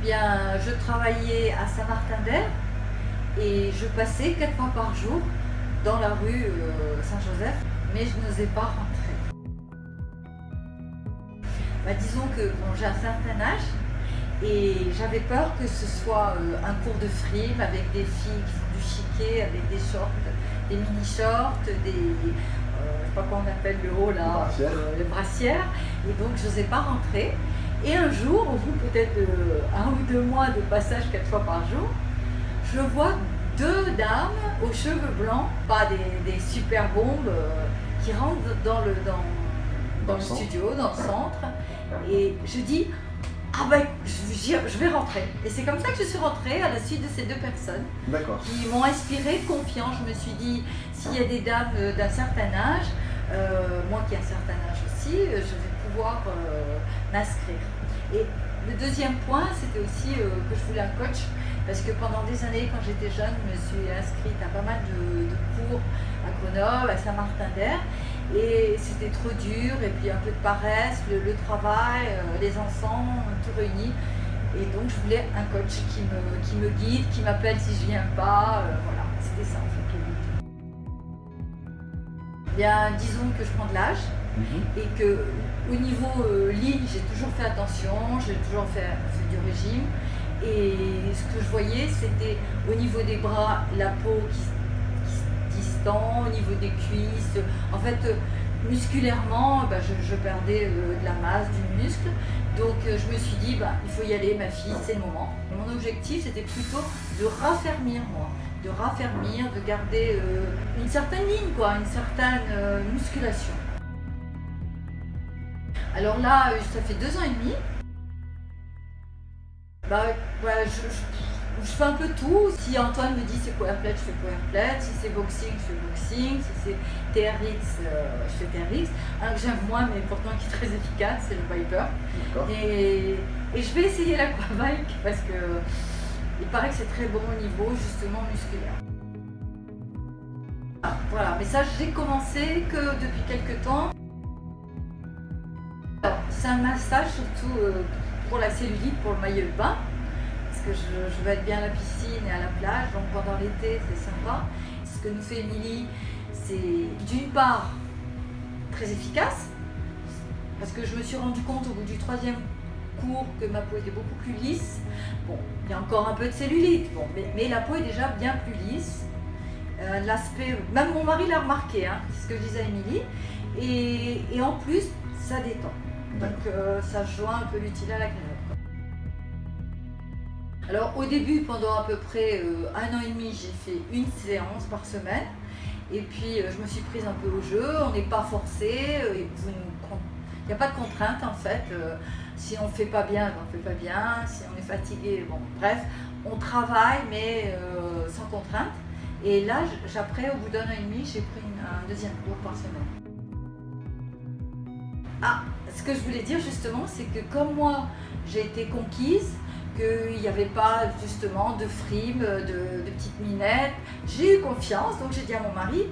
bien, je travaillais à Saint-Martin-d'Air et je passais quatre fois par jour dans la rue euh, Saint-Joseph, mais je n'osais pas rentrer. Bah, disons que bon, j'ai un certain âge et j'avais peur que ce soit euh, un cours de frime avec des filles qui font du chiquet, avec des shorts, des mini-shorts, des, euh, je sais pas comment on appelle le haut là, les brassières. Et donc je n'osais pas rentrer. Et un jour, au bout peut-être un ou deux mois de passage quatre fois par jour, je vois deux dames aux cheveux blancs, pas des, super bombes, euh, qui rentrent dans le, dans, le studio, dans le centre. Et je dis, ah ben, je, vais rentrer. Et c'est comme ça que je suis rentrée à la suite de ces deux personnes qui m'ont inspiré confiance. Je me suis dit, s'il y a des dames euh, d'un certain âge, euh, moi qui ai un certain âge aussi, je vais pouvoir m'inscrire. Et le deuxième point, c'était aussi que je voulais un coach parce que pendant des années, quand j'étais jeune, je me suis inscrite à pas mal de, cours à Grenoble, à Saint-Martin-d'Air. Et c'était trop dur, et puis un peu de paresse, le, travail, euh, les enfants, tout réuni. Et donc je voulais un coach qui me, qui me guide, qui m'appelle si je viens pas. Euh, voilà, c'était ça en fait. Bien, disons que je prends de l'âge mhm. et que au niveau euh, ligne, j'ai toujours fait attention, j'ai toujours fait, fait du régime. Et ce que je voyais, c'était au niveau des bras, la peau qui, se distend, au niveau des cuisses. En fait, musculairement, bah, je, perdais euh, de la masse, du muscle. Donc euh, je me suis dit, bah, il faut y aller, ma fille, c'est le moment. Mon objectif, c'était plutôt de raffermir, moi. De raffermir, de garder euh, une certaine ligne, quoi, une certaine musculation. Alors là, ça fait deux ans et demi bah, je, fais un peu tout. Si Antoine me dit c'est powerplate, je fais powerplate. Si c'est boxing, je fais boxing. Si c'est TRX, euh, je fais TRX. Un que j'aime moins, mais pourtant qui est très efficace, c'est le Viper. Et, et, je vais essayer l'aquabike parce que il paraît que c'est très bon au niveau justement musculaire. Voilà, mais ça j'ai commencé que depuis quelques temps. C'est un massage surtout euh, pour la cellulite, pour le maillot de bain, parce que je, veux être bien à la piscine et à la plage, donc pendant l'été c'est sympa. Ce que nous fait Émilie, c'est d'une part très efficace, parce que je me suis rendu compte au bout du troisième que ma peau était beaucoup plus lisse. Bon, il y a encore un peu de cellulite, bon, mais, la peau est déjà bien plus lisse. Euh, l'aspect, même mon mari l'a remarqué, hein, c'est ce que je disais à Émilie, et, et en plus, ça détend. Donc euh, ça joint un peu l'utile à l'agréable. Alors au début, pendant à peu près euh, un an et demi, j'ai fait une séance par semaine. Et puis je me suis prise un peu au jeu, on n'est pas forcé, il n'y a pas de contrainte en fait. si on ne fait pas bien, on ne fait pas bien, si on est fatigué, bon bref, on travaille mais sans contrainte. Et là, après, au bout d'un an et demi, j'ai pris un deuxième cours par semaine. Ah, ce que je voulais dire justement, c'est que comme moi, j'ai été conquise, qu'il n'y avait pas justement de frimes, de, petites minettes, j'ai eu confiance, donc j'ai dit à mon mari,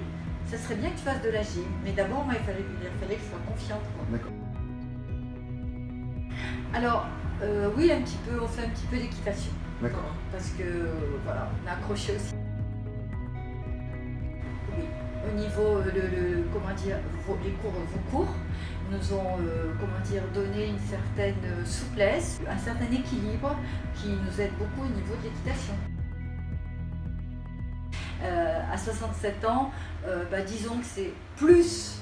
ça serait bien que tu fasses de la gym. Mais d'abord, moi, il fallait, il fallait que je sois confiante. D'accord. Alors, euh, oui, un petit peu, on fait un petit peu d'équitation. D'accord. Parce que, voilà, on a accroché aussi. Oui, au niveau, euh, le, comment dire, les cours, vos cours, nous ont euh, comment dire, donné une certaine souplesse, un certain équilibre qui nous aide beaucoup au niveau de l'équitation. Euh, à 67 ans, bah, disons que c'est plus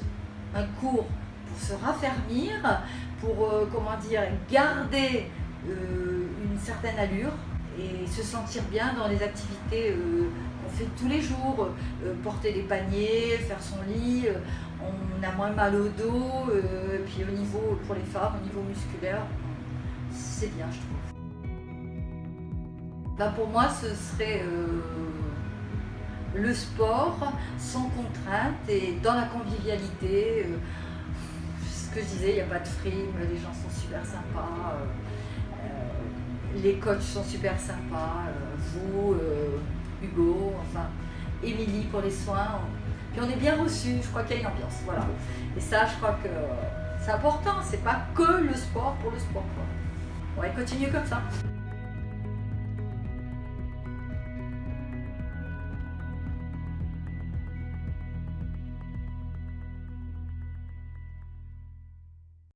un cours pour se raffermir, pour comment dire, garder une certaine allure et se sentir bien dans les activités qu'on fait tous les jours, porter des paniers, faire son lit, on a moins mal au dos, euh, puis au niveau, pour les femmes, au niveau musculaire, c'est bien je trouve. Bah, pour moi ce serait euh, le sport sans contrainte et dans la convivialité. Euh, ce que je disais, il n'y a pas de frime, les gens sont super sympas, les coachs sont super sympas, vous, Hugo, enfin, Émilie pour les soins, on est bien reçu, je crois qu'il y a une ambiance. Voilà. Et ça, je crois que c'est important, c'est pas que le sport pour le sport. Quoi. Ouais, continue comme ça.